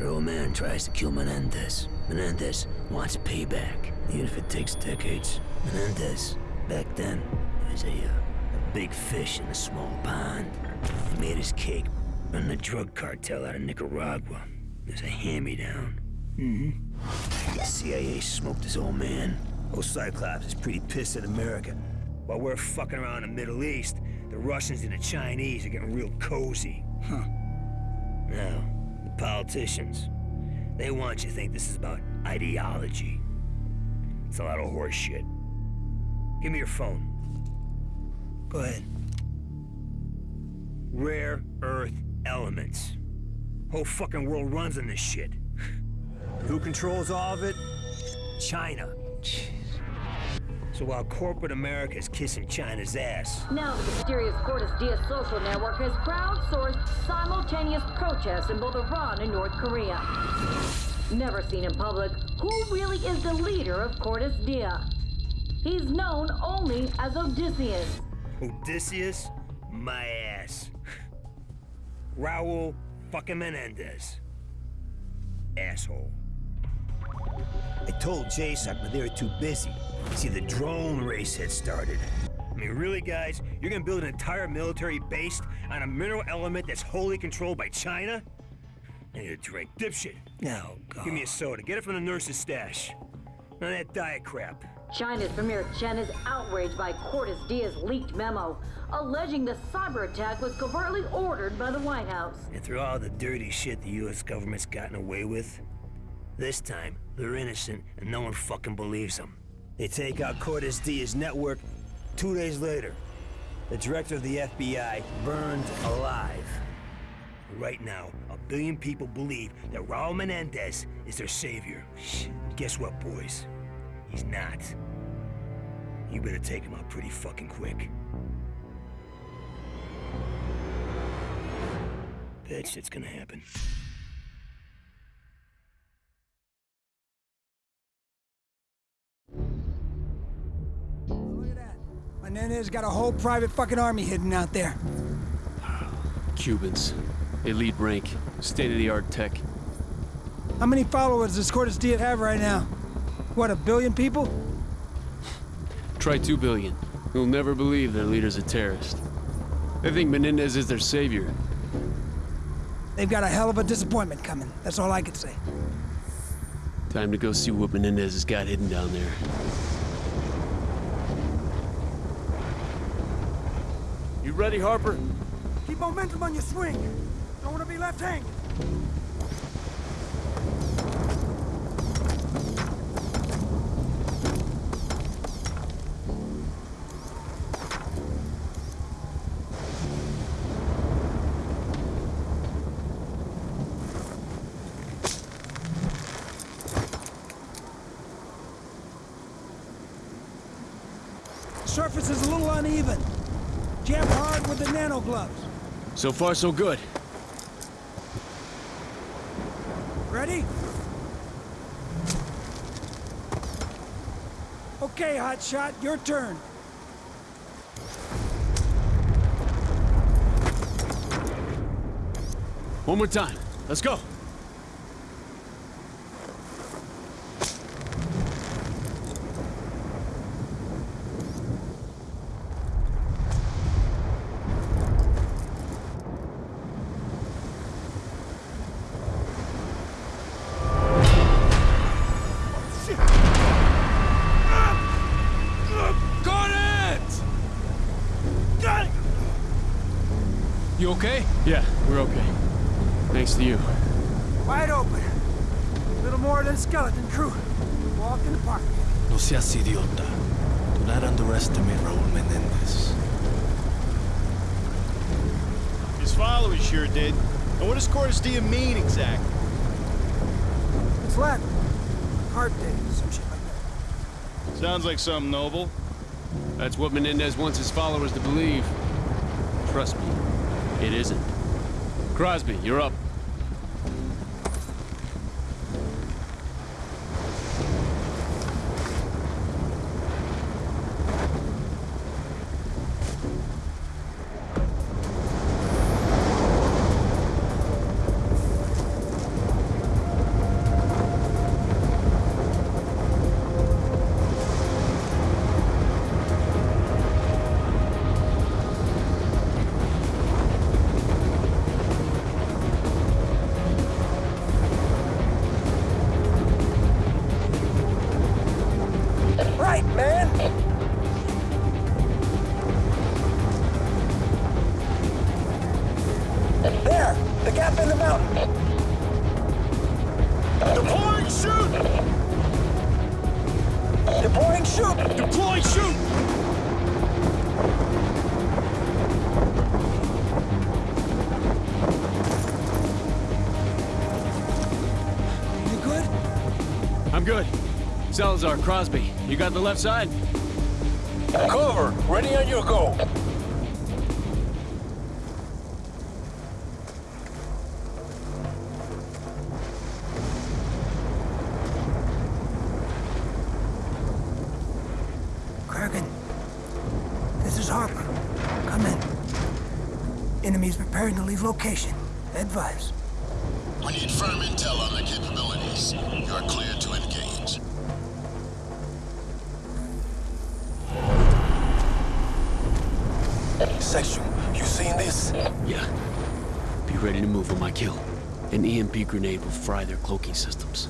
Her old man tries to kill Menendez. Menendez wants payback, even if it takes decades. Menendez, back then, was a, uh, a big fish in a small pond. He made his cake, running the drug cartel out of Nicaragua. There's a hand-me-down. Mm-hmm. The CIA smoked his old man. Old Cyclops is pretty pissed at America. While we're fucking around in the Middle East, the Russians and the Chinese are getting real cozy. Huh. Now, politicians, they want you to think this is about ideology. It's a lot of horse shit. Give me your phone. Go ahead. Rare earth elements. Whole fucking world runs on this shit. Who controls all of it? China. Jeez. So while corporate America is kissing China's ass... Now the mysterious Cordis Die social network has crowdsourced simultaneous protests in both Iran and North Korea. Never seen in public, who really is the leader of Cordis Die? He's known only as Odysseus. Odysseus? My ass. Raul fucking Menendez. Asshole. I told JSOC, but they were too busy. See, the drone race had started. I mean, really, guys? You're gonna build an entire military based on a mineral element that's wholly controlled by China? I need a drink. Dipshit. No, God. Give me a soda. Get it from the nurse's stash. None of that diet crap. China's Premier Chen is outraged by Cordis Die's leaked memo, alleging the cyber attack was covertly ordered by the White House. And through all the dirty shit the U.S. government's gotten away with, this time, they're innocent and no one fucking believes them. They take out Cordis Die's network two days later. The director of the FBI burned alive. Right now, a billion people believe that Raul Menendez is their savior. Guess what, boys? He's not. You better take him out pretty fucking quick. That shit's gonna happen. Menendez got a whole private fucking army hidden out there. Cubans. Elite rank. State-of-the-art tech. How many followers does Cordis Die have right now? What, a billion people? Try two billion. You'll never believe their leader's a terrorist. They think Menendez is their savior. They've got a hell of a disappointment coming. That's all I can say. Time to go see what Menendez has got hidden down there. You ready, Harper? Keep momentum on your swing. Don't want to be left hanging. Surface is a little uneven. Jab hard with the nano gloves. So far, so good. Ready? Okay, hotshot, your turn. One more time. Let's go. You okay? Yeah, we're okay. Thanks to you. Wide open. Little more than skeleton crew. Walk in the park. No seas idiota. Do not underestimate Raul Menendez. His followers sure did. And what does Cordis Die mean exactly? It's Latin. Heart day, some shit like that. Sounds like something noble. That's what Menendez wants his followers to believe. Trust me, it isn't. Crosby, you're up. The gap in the mountain! Deploying chute! Deploying chute! Deploying chute! You good? I'm good. Salazar, Crosby, you got the left side? Cover! Ready on your go! This is Harper. Come in. Enemies preparing to leave location. Advise. We need firm intel on their capabilities. You're clear to engage. Section, you seen this? Yeah. Be ready to move on my kill. An EMP grenade will fry their cloaking systems.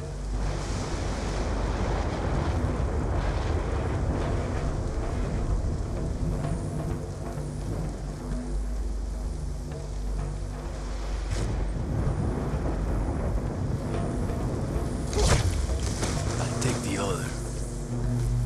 Elevator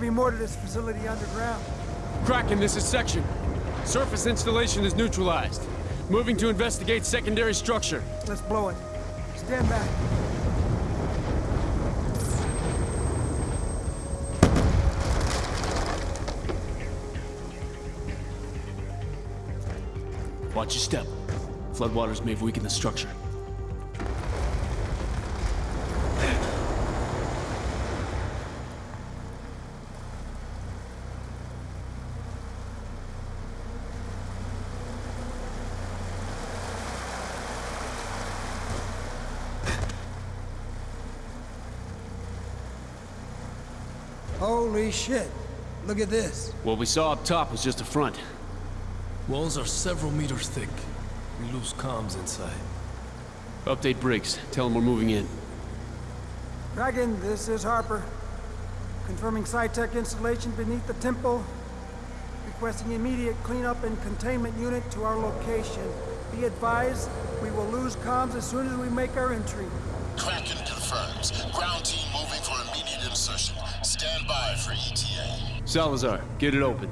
be more to this facility underground. Kraken, this is Section. Surface installation is neutralized. Moving to investigate secondary structure. Let's blow it. Stand back. Watch your step. Floodwaters may have weakened the structure. Holy shit. Look at this. What we saw up top was just a front. Walls are several meters thick. We lose comms inside. Update Briggs. Tell him we're moving in. Dragon, this is Harper. Confirming SciTech installation beneath the temple. Requesting immediate cleanup and containment unit to our location. Be advised, we will lose comms as soon as we make our entry. Kraken confirms. Ground team moving for immediate insertion. Stand by for ETA. Salazar, get it open.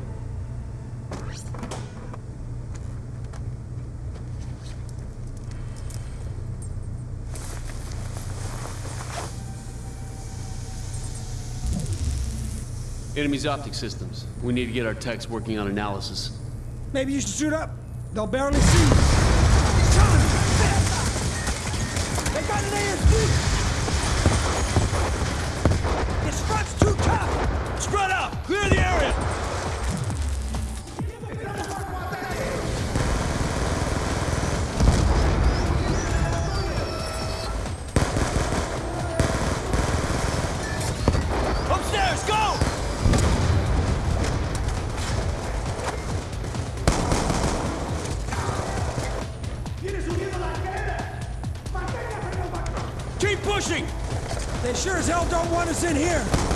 Enemy's optic systems. We need to get our techs working on analysis. Maybe you should shoot up. They'll barely see you. Son of! They got an ASD! This front's too tough! Spread out! Clear the area! Upstairs, go! Keep pushing! They sure as hell don't want us in here!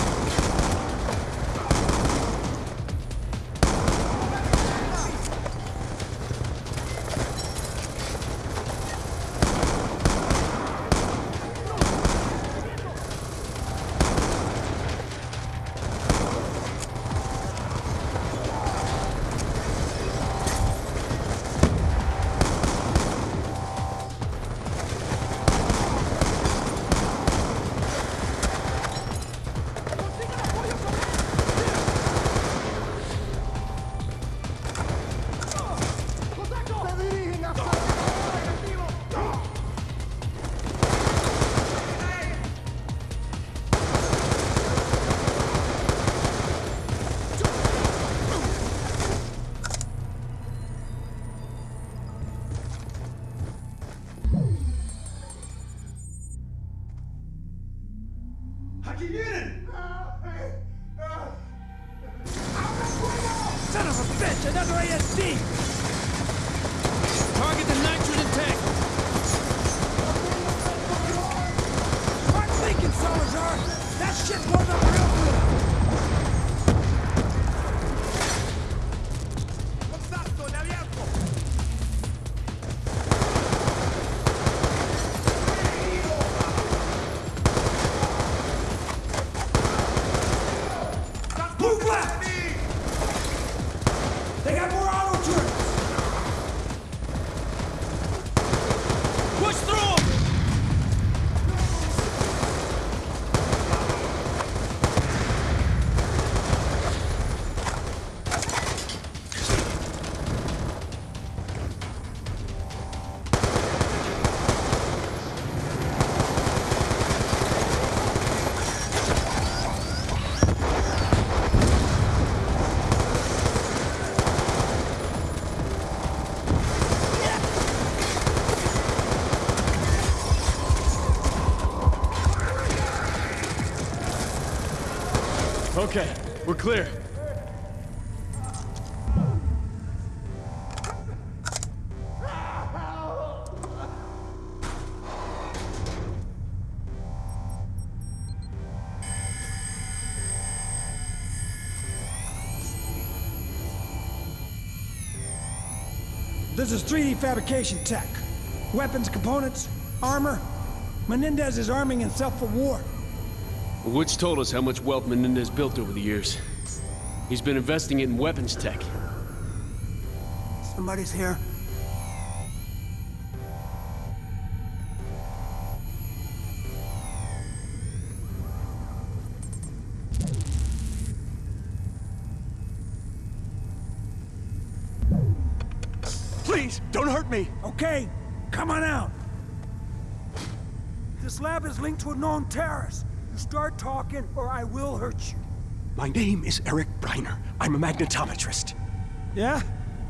We're clear. This is 3D fabrication tech. Weapons, components, armor. Menendez is arming himself for war. Woods told us how much wealth Menendez built over the years. He's been investing it in weapons tech. Somebody's here. Please, don't hurt me! Okay, come on out. This lab is linked to a known terrorist. Start talking, or I will hurt you. My name is Erik Breiner. I'm a magnetometrist. Yeah?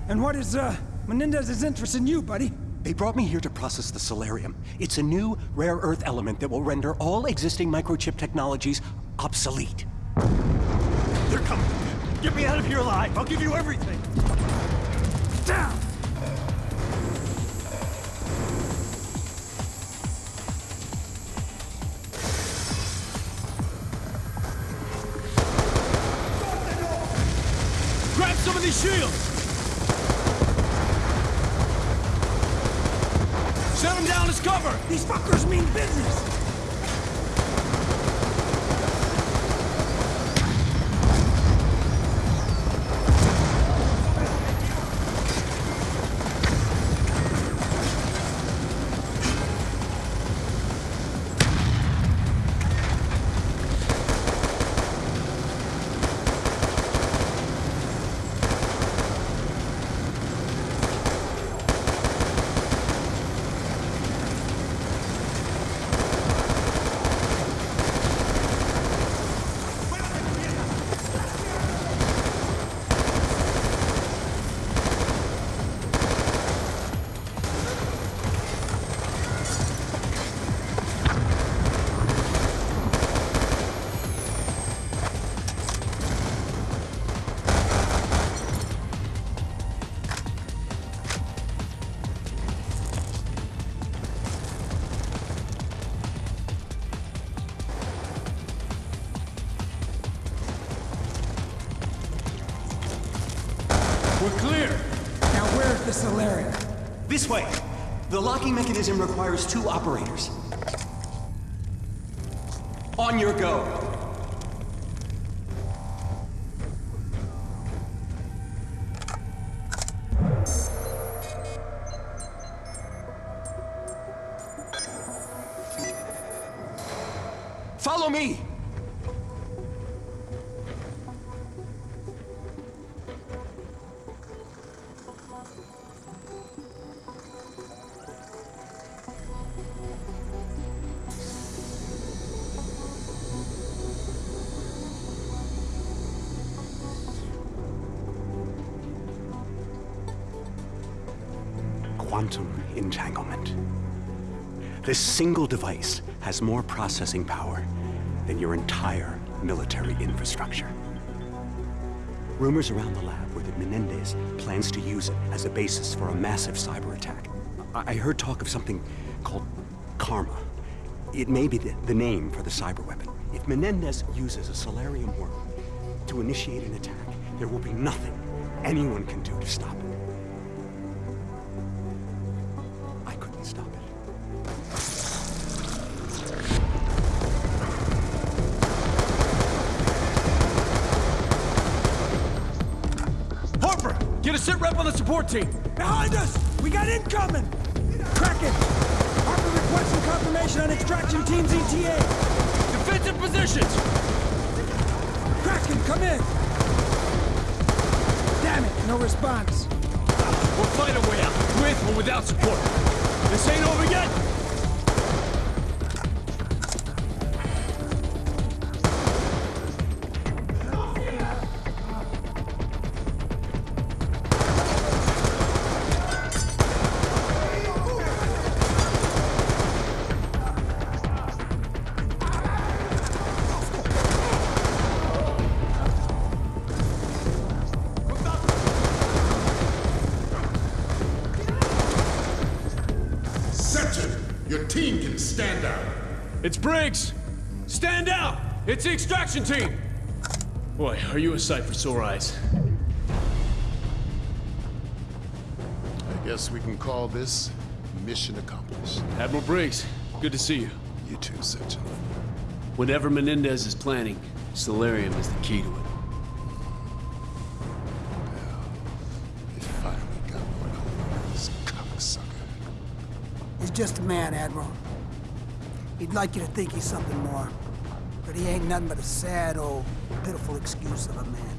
And what is, uh, Menendez's interest in you, buddy? They brought me here to process the Celerium. It's a new, rare earth element that will render all existing microchip technologies obsolete. They're coming! Get me out of here alive! I'll give you everything! Down! Shields! Set them down as cover! These fuckers mean business! Locking mechanism requires two operators. On your go! Follow me! Single device has more processing power than your entire military infrastructure. Rumors around the lab were that Menendez plans to use it as a basis for a massive cyber attack. I, I heard talk of something called Karma. It may be the, the name for the cyber weapon. If Menendez uses a Celerium worm to initiate an attack, there will be nothing anyone can do to stop it. Behind us! We got incoming! Kraken! Harper requesting confirmation on extraction team's ETA! Defensive positions! Kraken, come in! Damn it, no response. We'll find a way out, with or without support. This ain't over yet! Stand out. It's Briggs! Stand out! It's the extraction team! Boy, are you a sight for sore eyes. I guess we can call this mission accomplished. Admiral Briggs, good to see you. You too, Section. Whatever Menendez is planning, Celerium is the key to it. They finally got one over this cocksucker. He's just a man, Admiral. He'd like you to think he's something more. But he ain't nothing but a sad, old, pitiful excuse of a man.